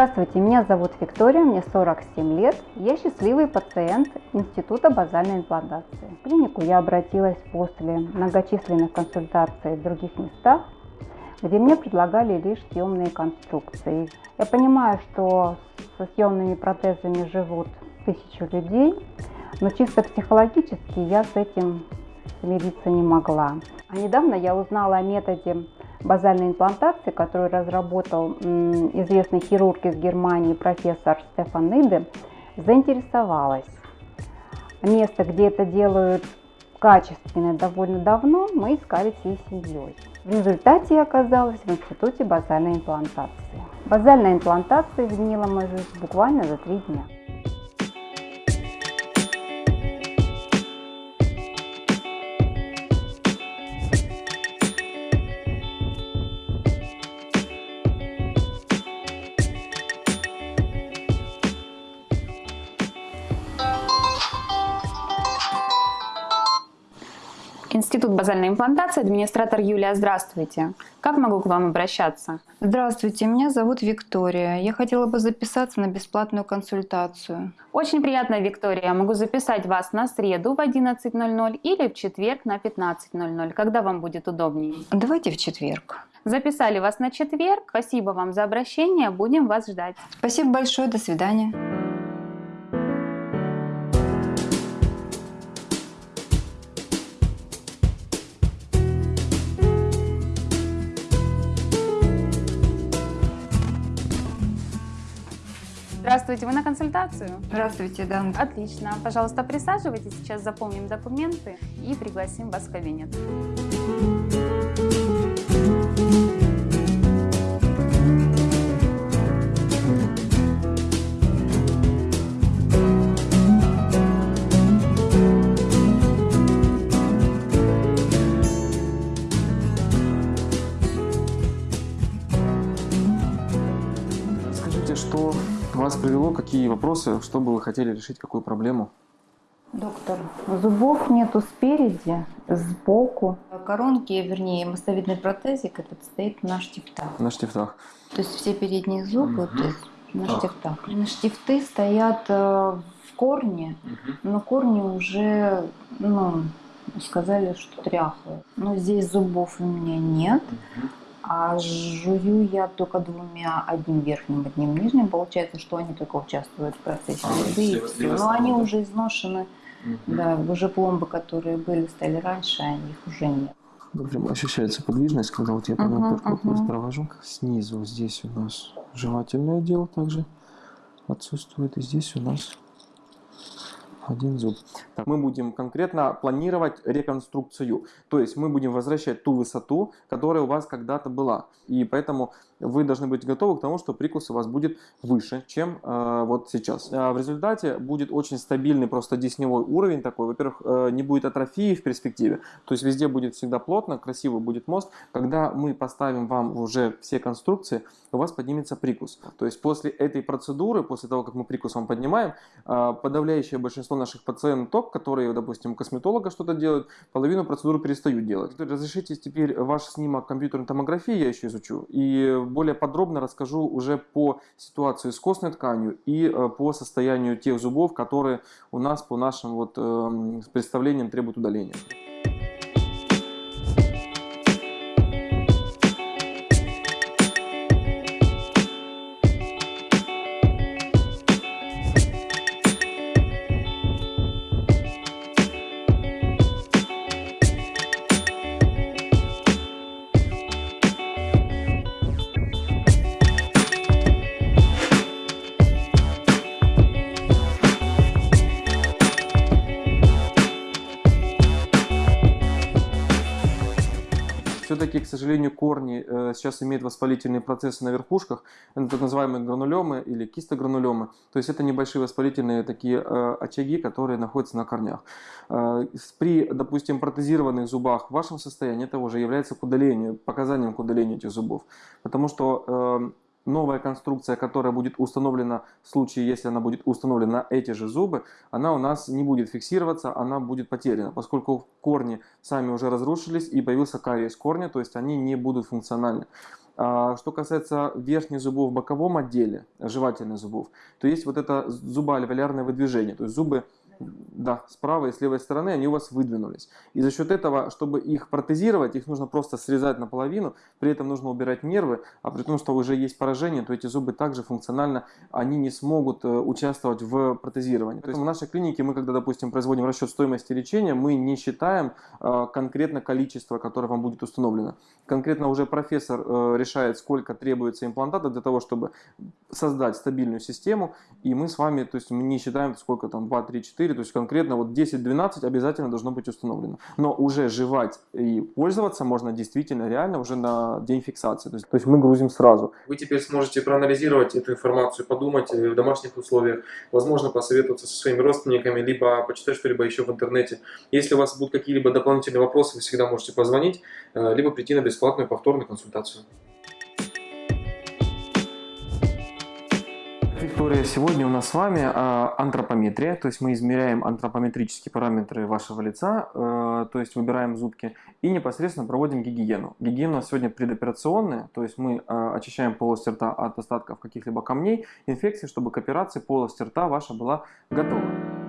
Здравствуйте, меня зовут Виктория, мне 47 лет. Я счастливый пациент Института базальной имплантации. В клинику я обратилась после многочисленных консультаций в других местах, где мне предлагали лишь съемные конструкции. Я понимаю, что со съемными протезами живут тысячу людей, но чисто психологически я с этим смириться не могла. А недавно я узнала о методе базальной имплантации, которую разработал известный хирург из Германии профессор Стефан Ниде, заинтересовалась. Место, где это делают качественно довольно давно, мы искали всей семьей. В результате я оказалась в Институте базальной имплантации. Базальная имплантация изменила мою жизнь буквально за три дня. Базальной имплантации, администратор Юлия, здравствуйте. Как могу к вам обращаться? Здравствуйте, меня зовут Виктория. Я хотела бы записаться на бесплатную консультацию. Очень приятно, Виктория. Могу записать вас на среду в 11.00 или в четверг на 15.00, когда вам будет удобнее. Давайте в четверг. Записали вас на четверг. Спасибо вам за обращение. Будем вас ждать. Спасибо большое. До свидания. Здравствуйте, вы на консультацию? Здравствуйте, да. Отлично. Пожалуйста, присаживайтесь. Сейчас заполним документы и пригласим вас в кабинет. Вопросы, что бы вы хотели решить, какую проблему? Доктор, зубов нету спереди, сбоку. Коронки, вернее, мостовидный протезик этот стоит на штифтах. На штифтах. То есть все передние зубы Мгм. то есть на Так. штифтах. На штифты стоят э, в корне, но корни уже, ну, сказали, что тряхлые. Но здесь зубов у меня нет. А жую я только двумя, одним верхним, одним нижним. Получается, что они только участвуют в процессе А, еды и все- все. все Но они да? уже изношены. Да, уже пломбы, которые были, стали раньше, а их уже нет. Прям ощущается подвижность, когда вот я так вот мгм. провожу. Снизу здесь у нас жевательный отдел также отсутствует. И здесь у нас один зуб. Так, мы будем конкретно планировать реконструкцию. То есть мы будем возвращать ту высоту, которая у вас когда-то была. И поэтому вы должны быть готовы к тому, что прикус у вас будет выше, чем э, вот сейчас. А в результате будет очень стабильный просто десневой уровень такой. Во-первых, э, не будет атрофии в перспективе. То есть везде будет всегда плотно, красивый будет мост. Когда мы поставим вам уже все конструкции, у вас поднимется прикус. То есть после этой процедуры, после того, как мы прикус вам поднимаем, э, подавляющее большинство наших пациенток, которые, допустим, у косметолога что-то делают, половину процедуры перестают делать. Разрешите теперь ваш снимок компьютерной томографии, я еще изучу, и более подробно расскажу уже по ситуации с костной тканью и э, по состоянию тех зубов, которые у нас по нашим вот эм, представлениям требуют удаления. Все-таки, к сожалению, корни э, сейчас имеют воспалительные процессы на верхушках, это так называемые гранулемы или кистогранулемы. То есть это небольшие воспалительные такие э, очаги, которые находятся на корнях. Э, при, допустим, протезированных зубах в вашем состоянии это уже является к удалению, показанием к удалению этих зубов. Потому что новая конструкция, которая будет установлена в случае, если она будет установлена на эти же зубы, она у нас не будет фиксироваться, она будет потеряна, поскольку корни сами уже разрушились и появился кариес корня, то есть они не будут функциональны. А, что касается верхних зубов в боковом отделе, жевательных зубов, то есть вот это зубоальвеолярное выдвижение, то есть зубы да, с правой и с левой стороны они у вас выдвинулись. И за счет этого, чтобы их протезировать, их нужно просто срезать наполовину, при этом нужно убирать нервы, а при том, что уже есть поражение, то эти зубы также функционально, они не смогут э, участвовать в протезировании. То есть в нашей клинике мы, когда, допустим, производим расчет стоимости лечения, мы не считаем э, конкретно количество, которое вам будет установлено. Конкретно уже профессор э, решает, сколько требуется имплантата для того, чтобы создать стабильную систему, и мы с вами, то есть мы не считаем, сколько там 2, 3, 4, 4, то есть конкретно вот 10-12 обязательно должно быть установлено. Но уже жевать и пользоваться можно действительно реально уже на день фиксации. То есть, то есть мы грузим сразу. Вы теперь сможете проанализировать эту информацию, подумать э, в домашних условиях, возможно посоветоваться со своими родственниками, либо почитать что-либо еще в интернете. Если у вас будут какие-либо дополнительные вопросы, вы всегда можете позвонить, э, либо прийти на бесплатную повторную консультацию. Виктория, сегодня у нас с вами а, антропометрия, то есть мы измеряем антропометрические параметры вашего лица, э, то есть выбираем зубки и непосредственно проводим гигиену. Гигиена у нас сегодня предоперационная, то есть мы а, очищаем полость рта от остатков каких-либо камней, инфекций, чтобы к операции полость рта ваша была готова.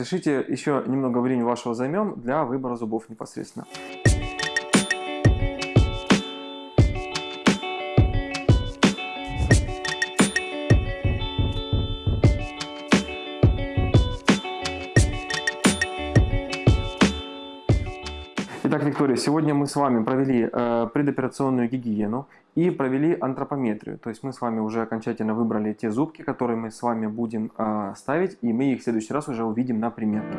Разрешите еще немного времени вашего займем для выбора зубов непосредственно. Итак, Виктория, сегодня мы с вами провели э, предоперационную гигиену и провели антропометрию. То есть мы с вами уже окончательно выбрали те зубки, которые мы с вами будем э, ставить, и мы их в следующий раз уже увидим на примерке.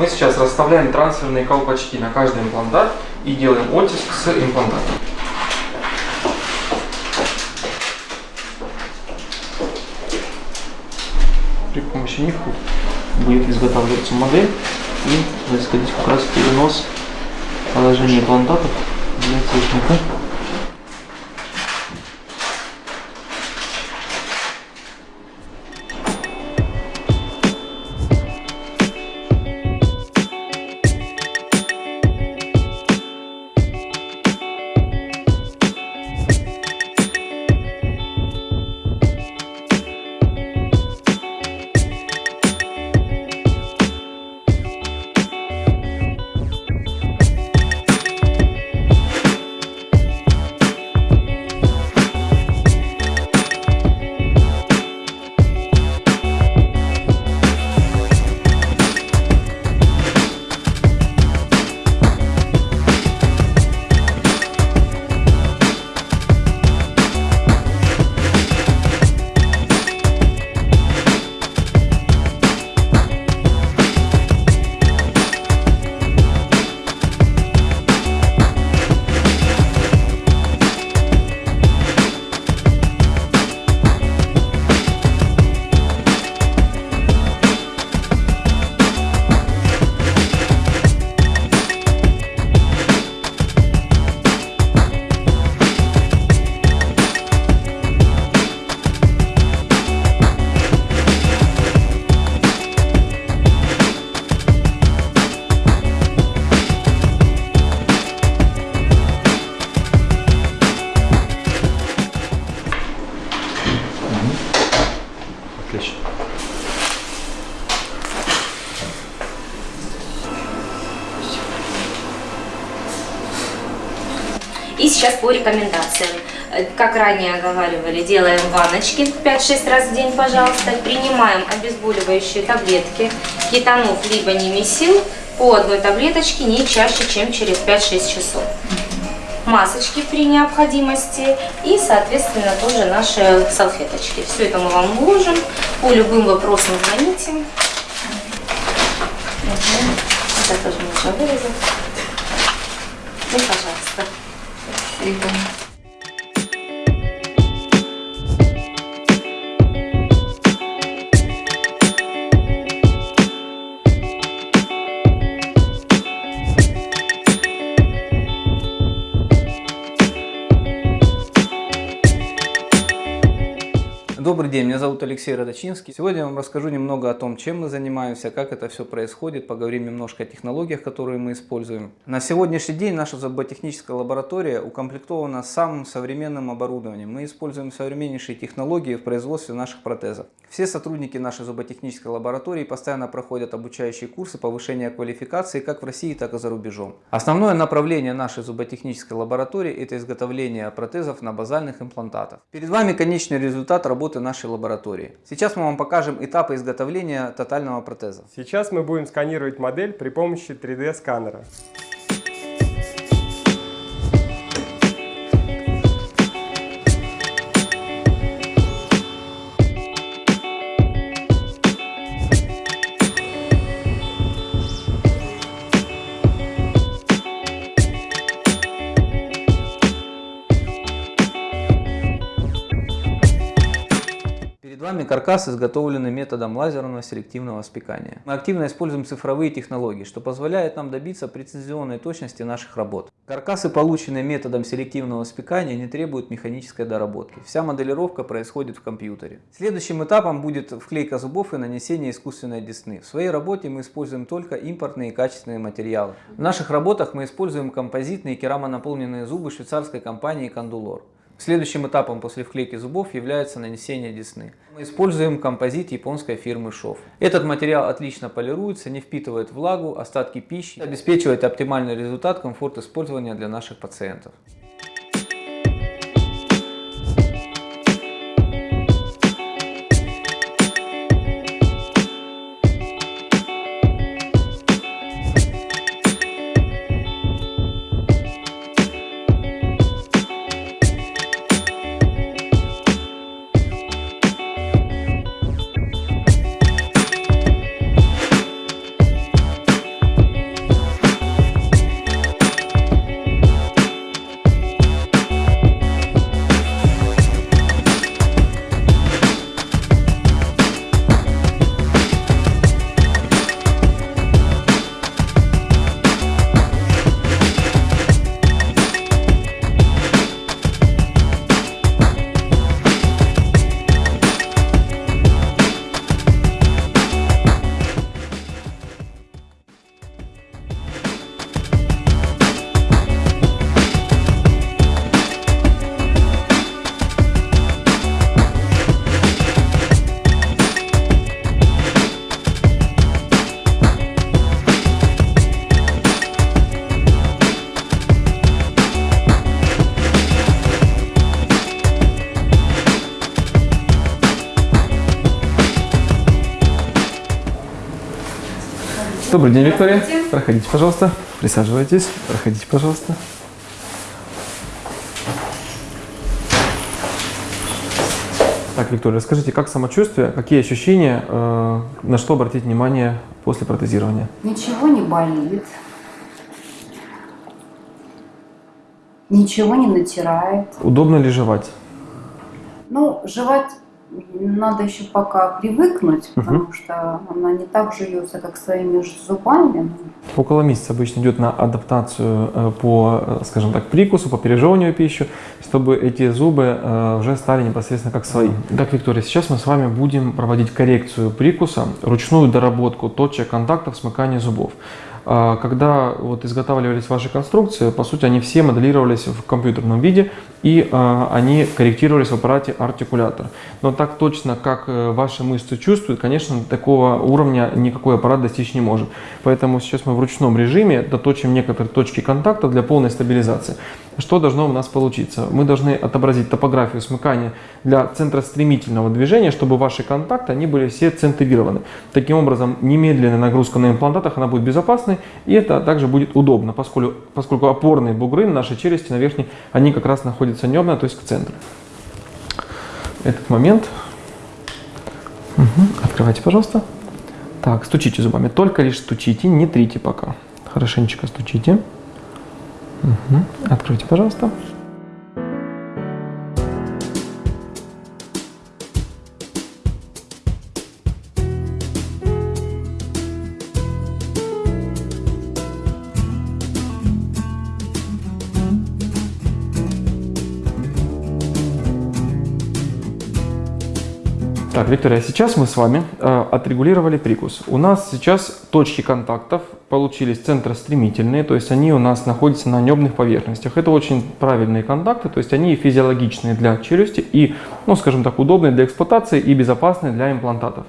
Мы сейчас расставляем трансферные колпачки на каждый имплантат и делаем оттиск с имплантатом. При помощи них будет изготавливаться модель и происходить как раз перенос положения имплантатов для техника. По рекомендациям. Э, Как ранее оговаривали, делаем ванночки 5-6 раз в день, пожалуйста. Принимаем обезболивающие таблетки, кетанов либо немесил по одной таблеточке не чаще, чем через 5-6 часов. Масочки при необходимости и, соответственно, тоже наши салфеточки. Все это мы вам вложим. По любым вопросам звоните. Это тоже можно вырезать. Ну, пожалуйста. Добрый день, меня зовут Алексей Родочинский. Сегодня я вам расскажу немного о том, чем мы занимаемся, как это все происходит, поговорим немножко о технологиях, которые мы используем. На сегодняшний день наша зуботехническая лаборатория укомплектована самым современным оборудованием. Мы используем современнейшие технологии в производстве наших протезов. Все сотрудники нашей зуботехнической лаборатории постоянно проходят обучающие курсы повышения квалификации как в России, так и за рубежом. Основное направление нашей зуботехнической лаборатории – это изготовление протезов на базальных имплантатах. Перед вами конечный результат работы нашей лаборатории. Сейчас мы вам покажем этапы изготовления тотального протеза. Сейчас мы будем сканировать модель при помощи 3D Перед вами каркас, изготовленный методом лазерного селективного спекания. Мы активно используем цифровые технологии, что позволяет нам добиться прецизионной точности наших работ. Каркасы, полученные методом селективного спекания, не требуют механической доработки. Вся моделировка происходит в компьютере. Следующим этапом будет вклейка зубов и нанесение искусственной десны. В своей работе мы используем только импортные и качественные материалы. В наших работах мы используем композитные керамонаполненные зубы швейцарской компании Кондулор. Следующим этапом после вклейки зубов является нанесение десны. Мы используем композит японской фирмы ШОВ. Этот материал отлично полируется, не впитывает влагу, остатки пищи, обеспечивает оптимальный результат, комфорт использования для наших пациентов. Добрый день, Виктория. Проходите, пожалуйста. Присаживайтесь. Проходите, пожалуйста. Так, Виктория, расскажите, как самочувствие, какие ощущения, э, на что обратить внимание после протезирования? Ничего не болит. Ничего не натирает. Удобно ли жевать? Ну, жевать надо еще пока привыкнуть, потому что она не так жуется, как своими зубами. Около месяца обычно идет на адаптацию э, по, э, скажем так, прикусу, по пережевыванию пищи, чтобы эти зубы э, уже стали непосредственно как свои. Так, Виктория, сейчас мы с вами будем проводить коррекцию прикуса, ручную доработку точек контактов смыкания зубов. А, Когда вот изготавливались ваши конструкции, по сути, они все моделировались в компьютерном виде, и а, они корректировались в аппарате артикулятор. Но так точно, как э, ваши мышцы чувствуют, конечно, такого уровня никакой аппарат достичь не может. Поэтому сейчас мы в ручном режиме доточим некоторые точки контакта для полной стабилизации. Что должно у нас получиться? Мы должны отобразить топографию смыкания для центростремительного движения, чтобы ваши контакты они были все центрированы. Таким образом, немедленная нагрузка на имплантатах она будет безопасной, и это также будет удобно, поскольку, поскольку опорные бугры на нашей челюсти, на верхней, они как раз находятся небно, то есть к центру. Этот момент. Мгм. Открывайте, пожалуйста. Так, стучите зубами. Только лишь стучите, не трите пока. Хорошенечко стучите. Мгм. Откройте, пожалуйста. Виктория, сейчас мы с вами э, отрегулировали прикус. У нас сейчас точки контактов получились центростремительные, то есть они у нас находятся на небных поверхностях. Это очень правильные контакты, то есть они физиологичные для челюсти и, ну, скажем так, удобные для эксплуатации и безопасные для имплантатов.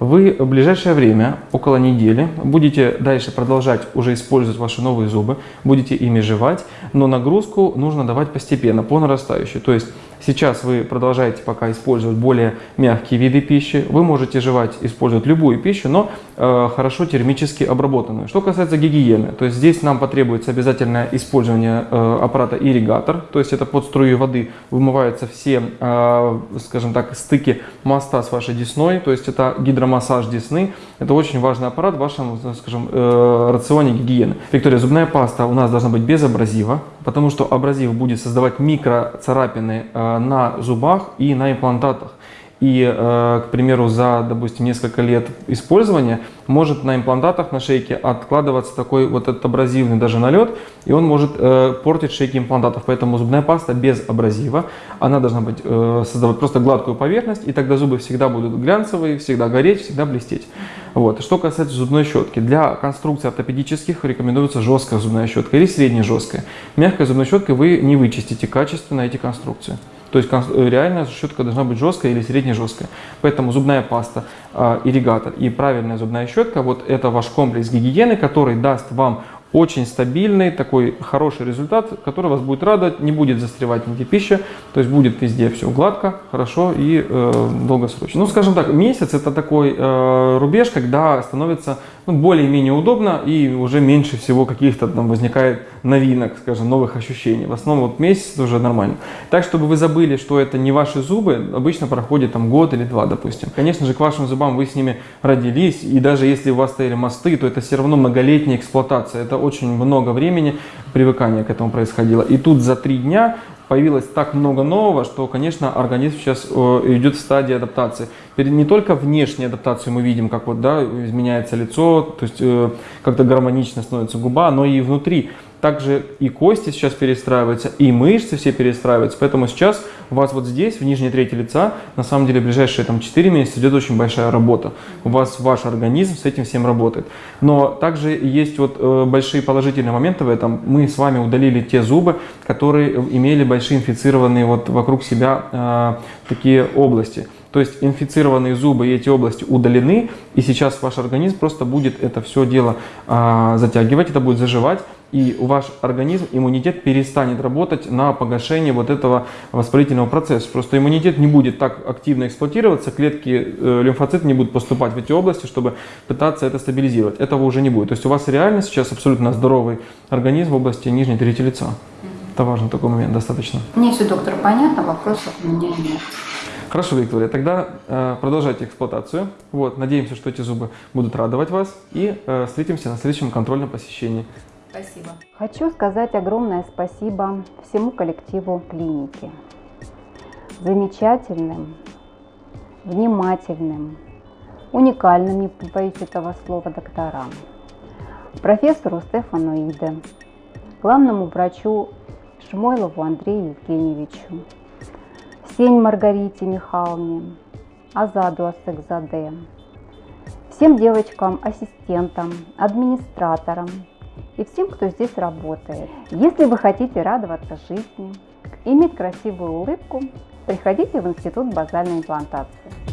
Вы в ближайшее время, около недели, будете дальше продолжать уже использовать ваши новые зубы, будете ими жевать, но нагрузку нужно давать постепенно, по нарастающей. То есть сейчас вы продолжаете пока использовать более мягкие виды пищи, вы можете жевать, использовать любую пищу, но э, хорошо термически обработанную. Что касается гигиены, то есть здесь нам потребуется обязательное использование э, аппарата ирригатор, то есть это под струю воды вымываются все, э, скажем так, стыки моста с вашей десной, то есть это гидромассаж десны. Это очень важный аппарат в вашем, скажем, э, рационе гигиены. Виктория, зубная паста у нас должна быть без абразива, потому что абразив будет создавать микроцарапины э, на зубах и на имплантатах. И, э, к примеру, за, допустим, несколько лет использования может на имплантатах на шейке откладываться такой вот этот абразивный даже налет, и он может э, портить шейки имплантатов. Поэтому зубная паста без абразива, она должна быть, э, создавать просто гладкую поверхность, и тогда зубы всегда будут глянцевые, всегда гореть, всегда блестеть. Вот. Что касается зубной щетки, для конструкций ортопедических рекомендуется жесткая зубная щетка или средне жесткая. Мягкой зубной щеткой вы не вычистите качественно эти конструкции. То есть реально щетка должна быть жесткая или средне жесткая. Поэтому зубная паста, э, ирригатор и правильная зубная щетка, вот это ваш комплекс гигиены, который даст вам очень стабильный, такой хороший результат, который вас будет радовать, не будет застревать нигде пища, то есть будет везде все гладко, хорошо и э, долгосрочно. Ну, скажем так, месяц это такой э, рубеж, когда становится ну, более-менее удобно и уже меньше всего каких-то там возникает новинок, скажем, новых ощущений. В основном вот месяц уже нормально. Так, чтобы вы забыли, что это не ваши зубы, обычно проходит там год или два, допустим. Конечно же, к вашим зубам вы с ними родились, и даже если у вас стояли мосты, то это все равно многолетняя эксплуатация. Это очень много времени привыкания к этому происходило. И тут за три дня появилось так много нового, что, конечно, организм сейчас э, идет в стадии адаптации. Не только внешнюю адаптацию мы видим, как вот, да, изменяется лицо, то есть э, как-то гармонично становится губа, но и внутри. Также и кости сейчас перестраиваются, и мышцы все перестраиваются. Поэтому сейчас у вас вот здесь, в нижней трети лица, на самом деле ближайшие там, 4 месяца идет очень большая работа. У вас ваш организм с этим всем работает. Но также есть вот э, большие положительные моменты в этом. Мы с вами удалили те зубы, которые имели большие инфицированные вот вокруг себя э, такие области. То есть инфицированные зубы и эти области удалены, и сейчас ваш организм просто будет это все дело а, затягивать, это будет заживать, и ваш организм, иммунитет перестанет работать на погашение вот этого воспалительного процесса. Просто иммунитет не будет так активно эксплуатироваться, клетки э, лимфоциты не будут поступать в эти области, чтобы пытаться это стабилизировать. Этого уже не будет. То есть у вас реально сейчас абсолютно здоровый организм в области нижней трети лица. Это важный такой момент достаточно. Мне все, доктор, понятно, вопросов у меня нет. Хорошо, Виктория, тогда э, продолжайте эксплуатацию. Вот, надеемся, что эти зубы будут радовать вас. И э, встретимся на следующем контрольном посещении. Спасибо. Хочу сказать огромное спасибо всему коллективу клиники. Замечательным, внимательным, уникальным, не боюсь этого слова, докторам. Профессору Стефану Иде, главному врачу Шмойлову Андрею Евгеньевичу, Сень Маргарите Михайловне, Азаду Асекзаде, всем девочкам, ассистентам, администраторам и всем, кто здесь работает. Если вы хотите радоваться жизни, иметь красивую улыбку, приходите в Институт базальной имплантации.